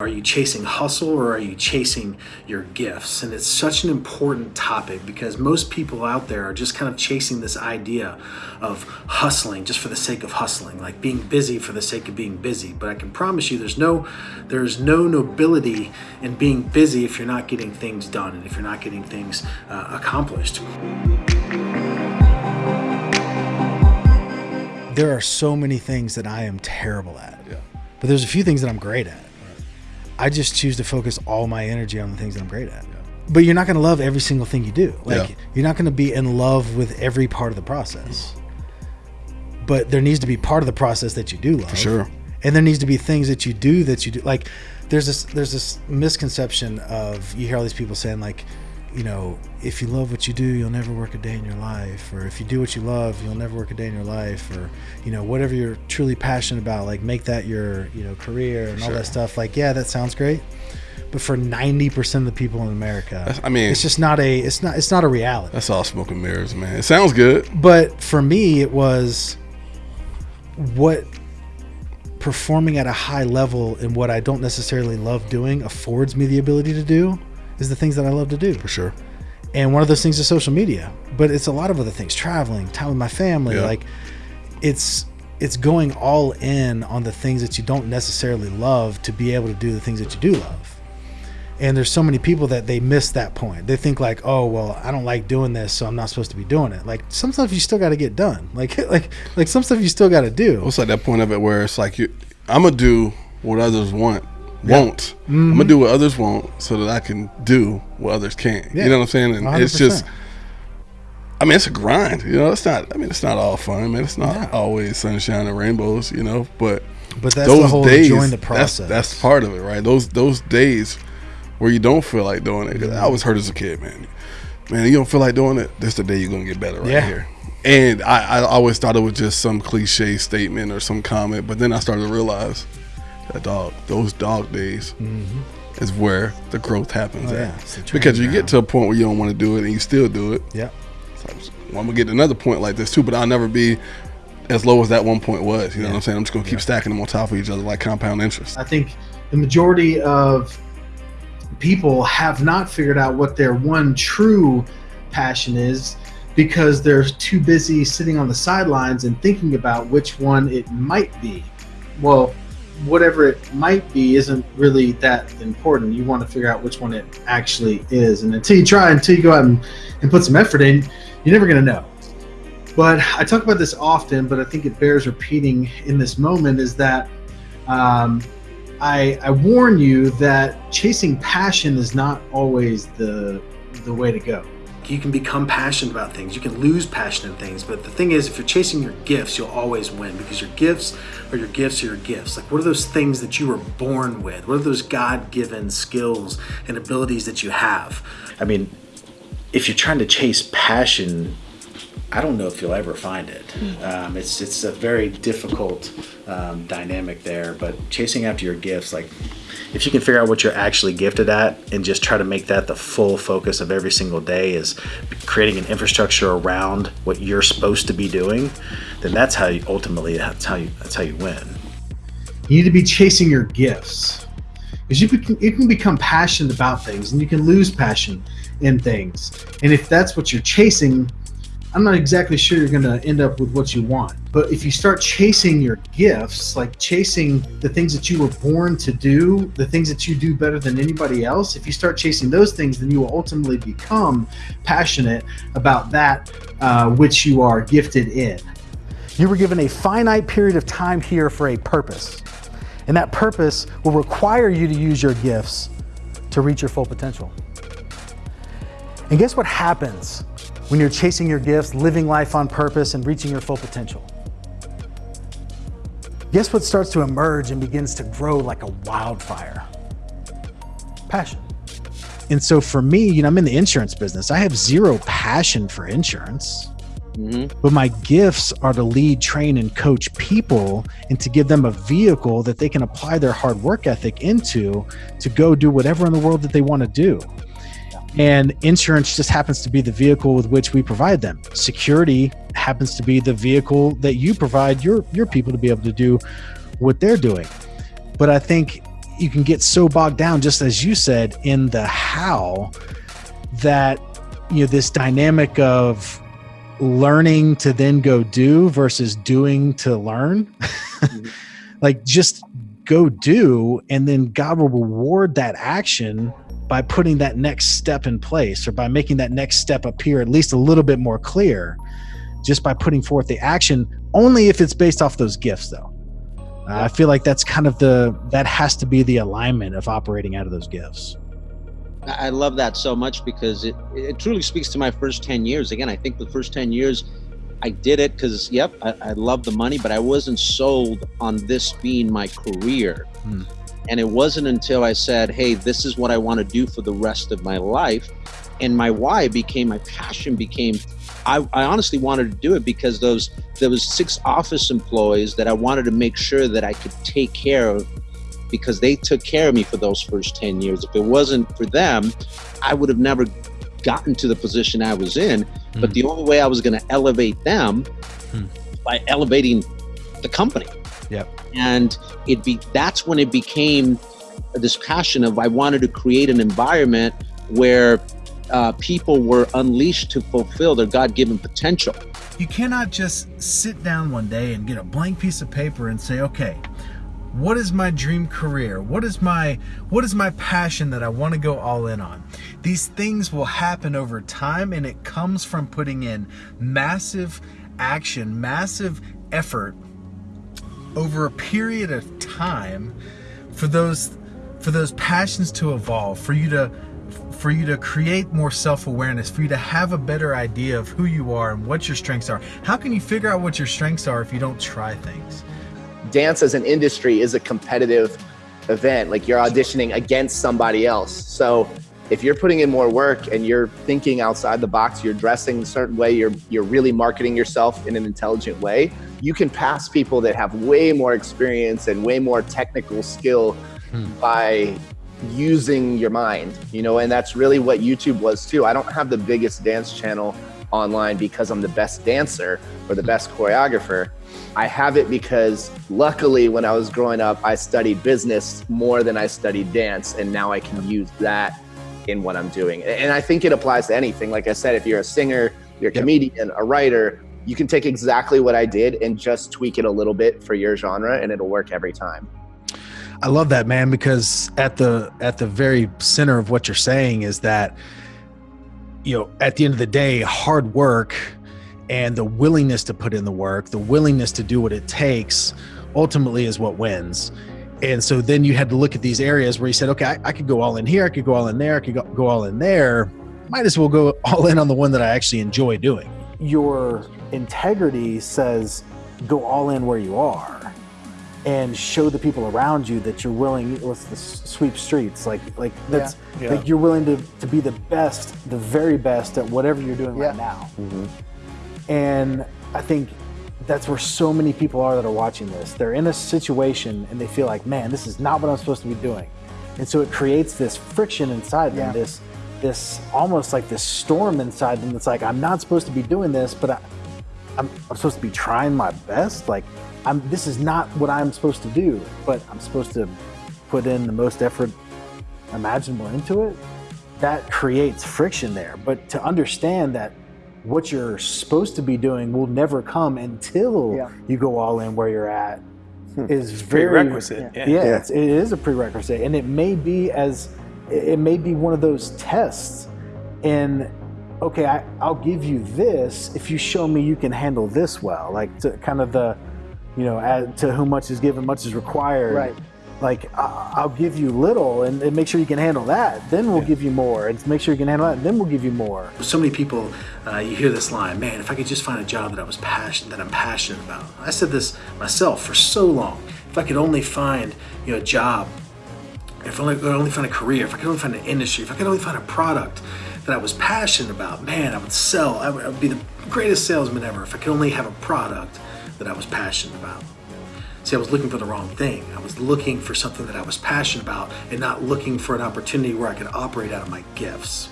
Are you chasing hustle or are you chasing your gifts? And it's such an important topic because most people out there are just kind of chasing this idea of hustling just for the sake of hustling, like being busy for the sake of being busy. But I can promise you there's no there's no nobility in being busy if you're not getting things done and if you're not getting things uh, accomplished. There are so many things that I am terrible at. Yeah. But there's a few things that I'm great at. I just choose to focus all my energy on the things that I'm great at. Yeah. But you're not going to love every single thing you do. Like yeah. you're not going to be in love with every part of the process. But there needs to be part of the process that you do love. For sure. And there needs to be things that you do that you do. Like there's this there's this misconception of you hear all these people saying like you know, if you love what you do, you'll never work a day in your life. Or if you do what you love, you'll never work a day in your life. Or, you know, whatever you're truly passionate about, like make that your, you know, career and sure. all that stuff. Like, yeah, that sounds great. But for 90% of the people in America, That's, I mean, it's just not a, it's not, it's not a reality. That's all smoke and mirrors, man. It sounds good. But for me, it was what performing at a high level and what I don't necessarily love doing affords me the ability to do is the things that I love to do. For sure. And one of those things is social media, but it's a lot of other things, traveling, time with my family. Yeah. Like it's it's going all in on the things that you don't necessarily love to be able to do the things that you do love. And there's so many people that they miss that point. They think like, "Oh, well, I don't like doing this, so I'm not supposed to be doing it." Like some stuff you still got to get done. Like like like some stuff you still got to do. It's like that point of it where it's like you I'm going to do what others want won't. Mm-hmm. I'm gonna do what others won't so that I can do what others can't. Yeah. You know what I'm saying? And 100%. it's just I mean, it's a grind. You know, it's not. I mean, it's not all fun, man. It's not yeah. always sunshine and rainbows. You know, but but that's those the whole days, enjoying the process. That's, that's, part of it, right? Those those days where you don't feel like doing it. Cause I was hurt as a kid, man. Man, you don't feel like doing it. This the day you're gonna get better, right yeah. here. And I, I always thought it was just some cliche statement or some comment, but then I started to realize that dog, those dog days mm-hmm. is where the growth happens oh, at. because you get to a point where you don't want to do it and you still do it. Yeah. So well, I'm gonna get to another point like this too, but I'll never be as low as that one point was. You know yeah. what I'm saying? I'm just gonna keep yeah. stacking them on top of each other like compound interest. I think the majority of people have not figured out what their one true passion is because they're too busy sitting on the sidelines and thinking about which one it might be. Well, whatever it might be isn't really that important. You want to figure out which one it actually is. And until you try, until you go out and, and put some effort in, you're never going to know. But I talk about this often, but I think it bears repeating in this moment is that um, I, I warn you that chasing passion is not always the, the way to go you can become passionate about things. You can lose passion in things. But the thing is, if you're chasing your gifts, you'll always win because your gifts are your gifts are your gifts. Like, what are those things that you were born with? What are those God given skills and abilities that you have? I mean, if you're trying to chase passion, I don't know if you'll ever find it. Um, it's it's a very difficult um, dynamic there. But chasing after your gifts, like if you can figure out what you're actually gifted at and just try to make that the full focus of every single day is creating an infrastructure around what you're supposed to be doing, then that's how you ultimately that's how you that's how you win. You need to be chasing your gifts because you can, you can become passionate about things and you can lose passion in things. And if that's what you're chasing, I'm not exactly sure you're going to end up with what you want. But if you start chasing your gifts, like chasing the things that you were born to do, the things that you do better than anybody else, if you start chasing those things, then you will ultimately become passionate about that uh, which you are gifted in. You were given a finite period of time here for a purpose. And that purpose will require you to use your gifts to reach your full potential. And guess what happens when you're chasing your gifts, living life on purpose, and reaching your full potential. Guess what starts to emerge and begins to grow like a wildfire? Passion. And so for me, you know, I'm in the insurance business. I have zero passion for insurance. Mm-hmm. But my gifts are to lead, train, and coach people and to give them a vehicle that they can apply their hard work ethic into to go do whatever in the world that they want to do. And insurance just happens to be the vehicle with which we provide them. Security happens to be the vehicle that you provide your your people to be able to do what they're doing. But I think you can get so bogged down, just as you said, in the how that you know this dynamic of learning to then go do versus doing to learn. mm-hmm. like just go do, and then God will reward that action by putting that next step in place or by making that next step appear at least a little bit more clear just by putting forth the action only if it's based off those gifts though. Uh, i feel like that's kind of the that has to be the alignment of operating out of those gifts. I love that so much because it it truly speaks to my first 10 years. Again i think the first 10 years i did it because yep I, I love the money but i wasn't sold on this being my career. Hmm. And it wasn't until I said, hey, this is what I want to do for the rest of my life. And my why became, my passion became, I, I honestly wanted to do it because those, there was six office employees that I wanted to make sure that I could take care of because they took care of me for those first 10 years. If it wasn't for them, I would have never gotten to the position I was in. Mm. But the only way I was going to elevate them mm. by elevating the company. Yep. And it be that's when it became this passion of I wanted to create an environment where uh, people were unleashed to fulfill their God-given potential. You cannot just sit down one day and get a blank piece of paper and say, okay, what is my dream career what is my what is my passion that i want to go all in on these things will happen over time and it comes from putting in massive action massive effort over a period of time for those for those passions to evolve, for you to for you to create more self-awareness, for you to have a better idea of who you are and what your strengths are. How can you figure out what your strengths are if you don't try things? Dance as an industry is a competitive event. Like you're auditioning against somebody else. So if you're putting in more work and you're thinking outside the box, you're dressing a certain way, you're you're really marketing yourself in an intelligent way, you can pass people that have way more experience and way more technical skill hmm. by using your mind, you know, and that's really what YouTube was too. I don't have the biggest dance channel online because I'm the best dancer or the best choreographer. I have it because luckily when I was growing up, I studied business more than I studied dance. And now I can use that in what I'm doing. And I think it applies to anything. Like I said, if you're a singer, you're a comedian, a writer, you can take exactly what I did and just tweak it a little bit for your genre and it'll work every time. I love that man because at the at the very center of what you're saying is that you know at the end of the day hard work and the willingness to put in the work, the willingness to do what it takes ultimately is what wins. And so then you had to look at these areas where you said, okay, I, I could go all in here, I could go all in there, I could go, go all in there. Might as well go all in on the one that I actually enjoy doing. Your integrity says go all in where you are and show the people around you that you're willing let's the sweep streets like like that's yeah. Yeah. like you're willing to, to be the best the very best at whatever you're doing yeah. right now mm-hmm. and i think that's where so many people are that are watching this they're in a situation and they feel like man this is not what i'm supposed to be doing and so it creates this friction inside them this this almost like this storm inside them that's like i'm not supposed to be doing this but I, I'm, I'm supposed to be trying my best. Like, I'm, this is not what I'm supposed to do, but I'm supposed to put in the most effort imaginable into it. That creates friction there. But to understand that what you're supposed to be doing will never come until yeah. you go all in where you're at hmm. is it's very prerequisite. Yeah, yeah, yeah. It's, it is a prerequisite, and it may be as it may be one of those tests. And okay, I, will give you this if you show me you can handle this well. Like to kind of the, you know, add, to whom much is given, much is required. Right. Like I'll give you little and, and, make sure you can handle that. Then we'll yeah. give you more, and make sure you can handle that. Then we'll give you more. So many people, uh, you hear this line, man. If I could just find a job that I was passionate, that I'm passionate about. I said this myself for so long. If I could only find, you know, a job if I could only find a career, if I could only find an industry, if I could only find a product that I was passionate about, man, I would sell. I would, I would be the greatest salesman ever if I could only have a product that I was passionate about. See, I was looking for the wrong thing. I was looking for something that I was passionate about and not looking for an opportunity where I could operate out of my gifts.